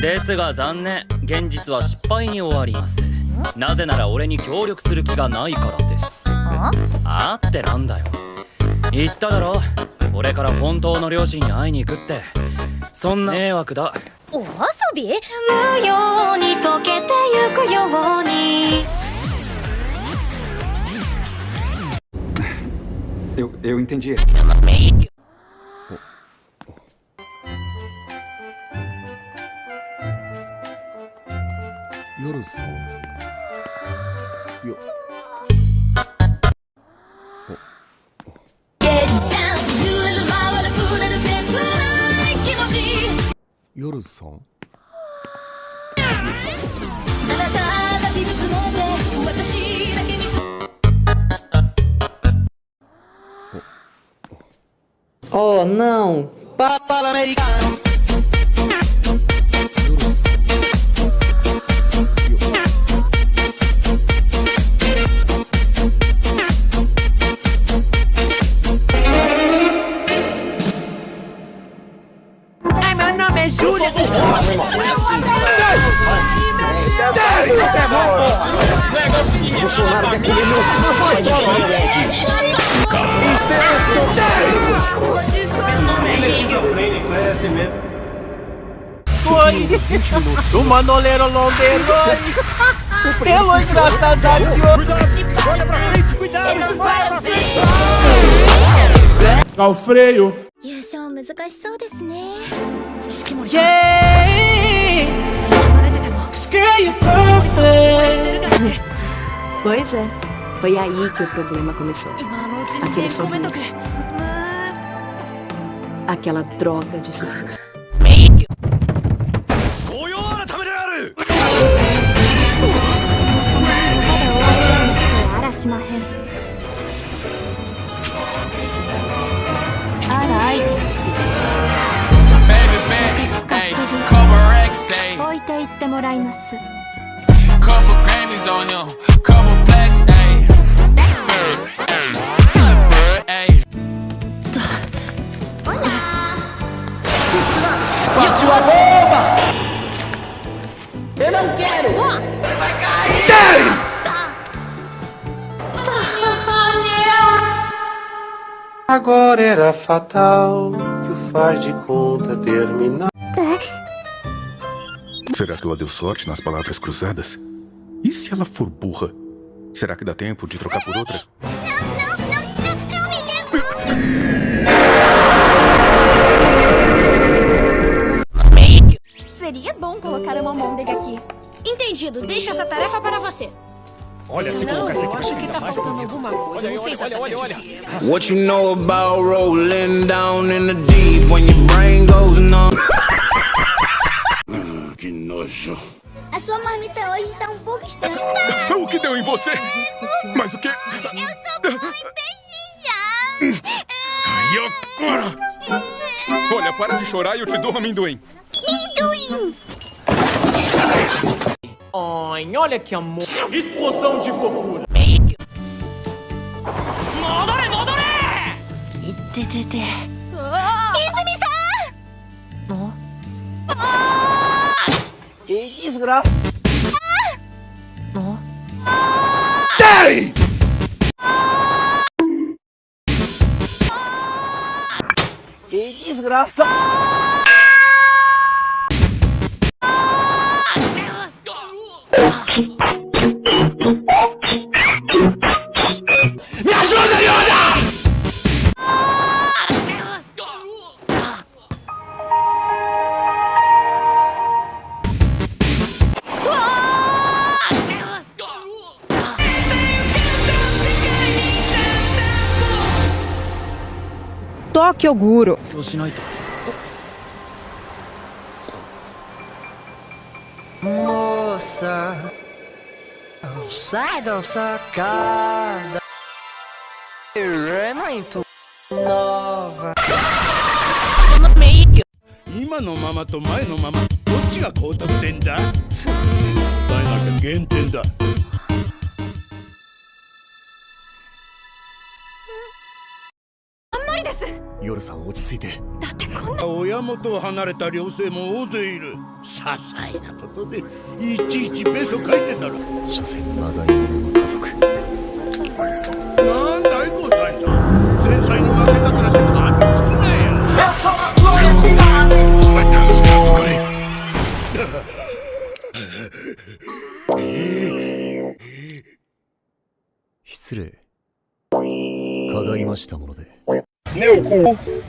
ですが残念。現実は失敗に終わります。なぜなら俺に協力する気がないからです。ああってなんだよ。言っただろ。俺から本当の両親に会いに行くって。そんな迷惑だ。お遊び？無用に溶けてゆくように。Eu, eu entendi. 夜さ número Yo. Yoru Son. Oh, não! Papal americano! Bolsonaro quer comer meu... Não faz Foi o manoleiro longueiro Pelo engraçado Olha pra frente, cuidado! Ao freio 優勝難しそうですね Pois é. Foi aí que o problema começou. 今のうち Aquele にごめんとく sorriso. Aquela droga de sorriso. 御用改めであるあらしまへんあら相手 Baby bet, ayy, couple racks, ayy, 置いていってもらいます couple Grammys on him, couple não quero! Agora era fatal que o faz de conta terminar. Será que ela deu sorte nas palavras cruzadas? E se ela for burra? Será que dá tempo de trocar por outra? Bom colocar uma Mondeg aqui Entendido, deixo essa tarefa para você Olha, se colocar essa aqui, acho que tá faltando alguma coisa. Não sei exatamente o que. What you know about rolling down in the deep when your brain goes numb? Que nojo. A sua marmita hoje tá um pouco estranha O que deu em você? Mas o que? Eu sou boa em pesquisar E agora? Olha, para de chorar e eu te dou um amendoim. Ui! Ai, olha que amor! Explosão de fofura! Modore, modore! Itetete... Izumi-san! Oh? Ah! Que desgraça! Ah! Oh? Que desgraça! いと Moça, sai da sacada. Muito nova. 今のままと前のままどっちが高得点だ答えなきゃ減点だ夜さん落ち着いて。だってこんな。親元を離れた寮生も大勢いる。些細なことでいちいちペソ書いてたら所詮長い者の家族。なん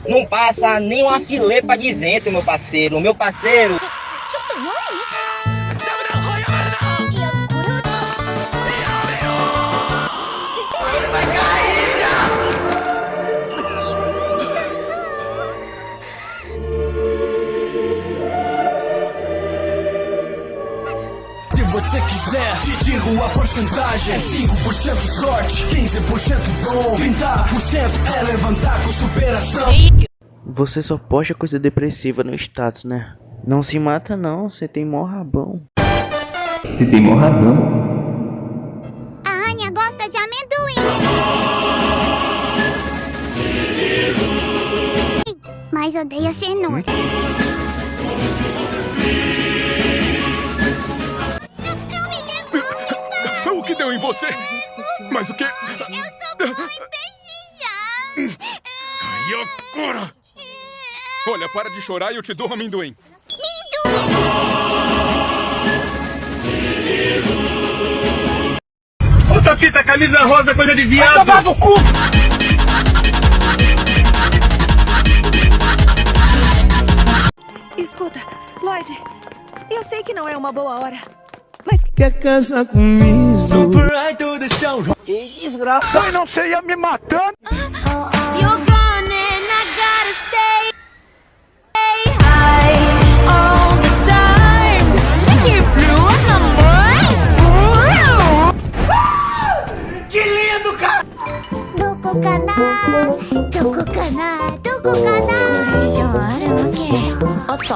não passa nem uma filepa de vento, meu parceiro. Meu parceiro. Porcentagem: 5% sorte, 15% dom, 30% é levantar com superação. Você só posta coisa depressiva no status, né? Não se mata não, você tem mó rabão. Você tem mó rabão. A Anya gosta de amendoim. Mas odeia cenoura. Não deu em você? Mas o que? eu sou bom em pesquisar. E agora? Olha, para de chorar e eu te dou amendoim. Outra fita, camisa rosa, coisa de viado. Escuta, Lloyd, eu sei que não é uma boa hora, Quer casar comigo? Que desgraça. Ai, não sei, ia me matando. You're gone and I gotta stay, stay high all the time to keep blowing the mind. Que lindo, cara. どこかなどこかなどこかなこれ以上あるわけあった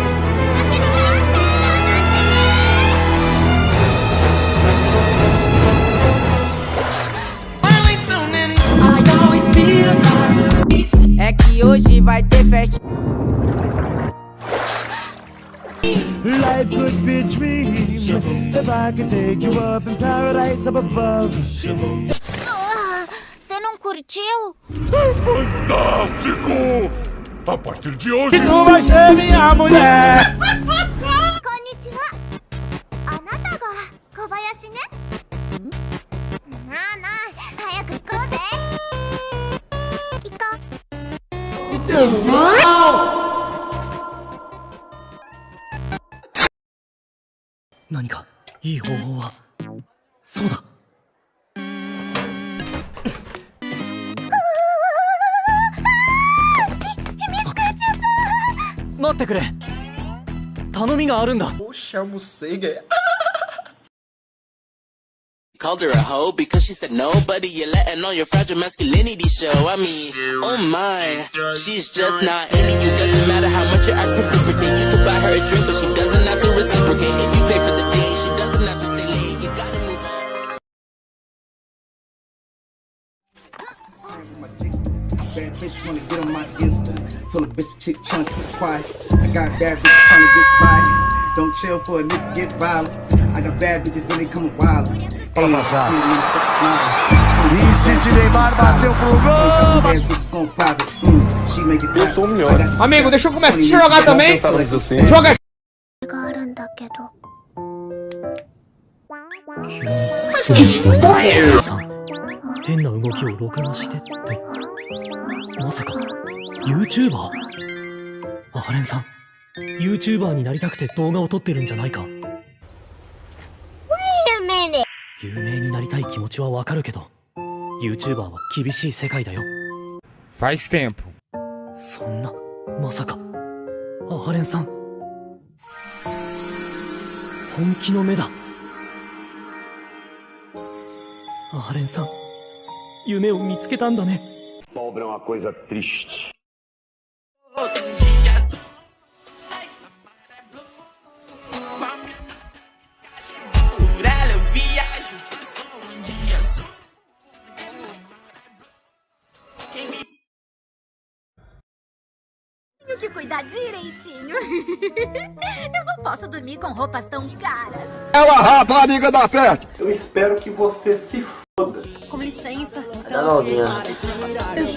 que hoje vai ter festa. Life could be a dream If I could take you up in paradise up above Você não curtiu? É fantástico! A partir de hoje... Que tu vai ser minha mulher! Konnichiwa! Anata ga Kobayashi, né? 何かいい方法は？そうだ。待ってくれ。頼みがあるんだ。Called her a hoe because she said nobody you're letting on your fragile masculinity show. I mean, oh my, she's just not into you. Doesn't matter how much you ask reciprocate. You could buy her a drink, but she doesn't have to reciprocate. If you pay for the date, she doesn't have to stay late. You gotta move on. Bad bitch wanna get on my Insta. Told a bitch chick tryna keep quiet. I got bad bitches tryna get by. Don't chill for a nigga get violent. I got bad bitches and they come wild. Hey, see a nigga smile. Insiste Neymar bateu pro gol. Mm, Eu sou o melhor. Amigo, deixa eu começar a jogar também. Joga があるんだけどさん変な動きを録画してってまさか YouTuber? アレンさん YouTuber になりたくて動画を撮ってるんじゃないか有名になりたい気持ちはわかるけど YouTuber は厳しい世界だよ。Faz tempo. そんなまさか。アレンさん。本気の目だ。アレンさん。夢を見つけたんだね。Pobre é uma coisa triste. Direitinho. Eu não posso dormir com roupas tão caras. Ela rapariga da festa! Eu espero que você se foda. Com licença. Tá novinha.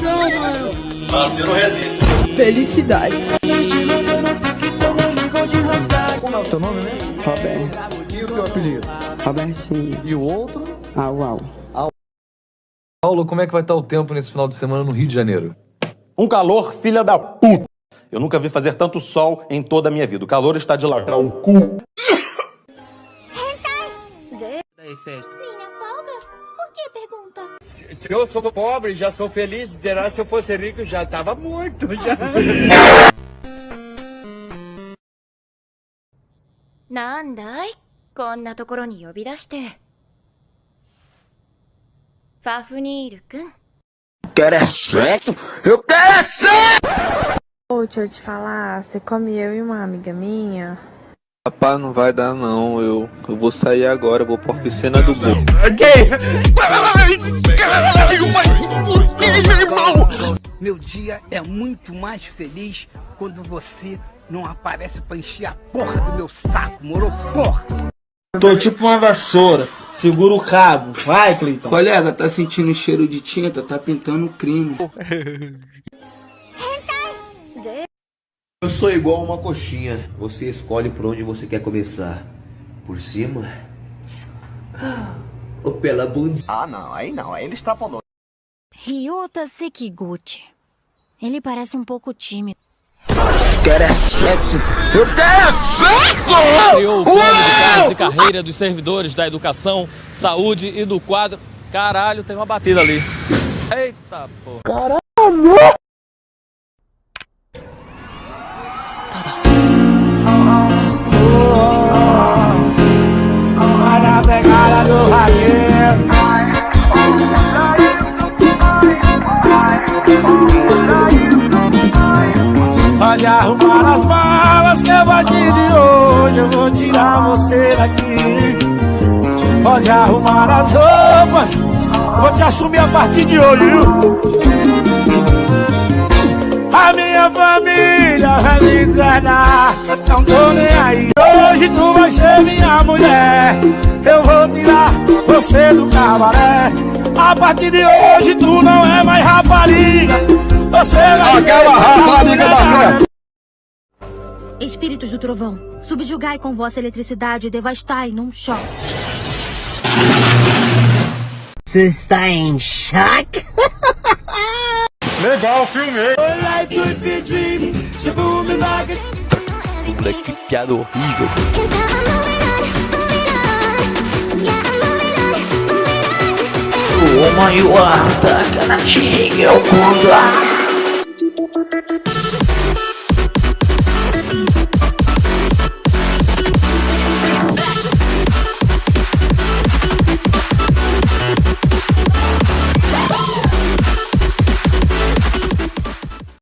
Não, mano. Você não resiste. Felicidade. Como é o teu nome, né? Roberto. E o teu apelido? Robertinho. E o outro? Au, au. Paulo, como é que vai estar o tempo nesse final de semana no Rio de Janeiro? Um calor, filha da puta! Eu nunca vi fazer tanto sol em toda a minha vida. O calor está de lacrar o cu. Daí, festa. Minha folga? Por que pergunta? Se eu sou pobre, já sou feliz. Derá se eu fosse rico, já tava muito, já. なんだいこんなところに呼び出して。ファフニールくん。 Quer é sexo? Eu quero é sexo! Ô, deixa eu te falar, você come eu e uma amiga minha? Rapaz, não vai dar não. Eu, eu vou sair agora, eu vou pra oficina do Gol. Meu dia é muito mais feliz quando você não aparece pra encher a porra do meu saco, moro? Porra! Tô tipo uma vassoura. Segura o cabo. Vai, Cleiton. Colega, tá sentindo cheiro de tinta? Tá pintando crime. Eu sou igual uma coxinha. Você escolhe por onde você quer começar. Por cima? Ou pela bunda? Ah, não. Aí não. Aí ele extrapolou. Ryota Sekiguchi. Ele parece um pouco tímido. Quer é sexo? Eu quero é sexo! Criou o plano de cargos e carreira dos servidores da educação, saúde e do quadro. Caralho, tem uma batida ali. Eita porra. Caralho! Arrumar as malas que a partir de hoje eu vou tirar você daqui. Pode arrumar as roupas, vou te assumir a partir de hoje viu? A minha família vai me deserdar Não tô nem aí. Hoje tu vai ser minha mulher. Eu vou tirar você do cabaré. A partir de hoje tu não é mais rapariga. Você vai Aquela rapariga da fé Espíritos do trovão, subjugai com vossa eletricidade e devastai num choque. Você está em choque? Legal, filmei Moleque, que piada horrível. O maior da canadinha é o mundo.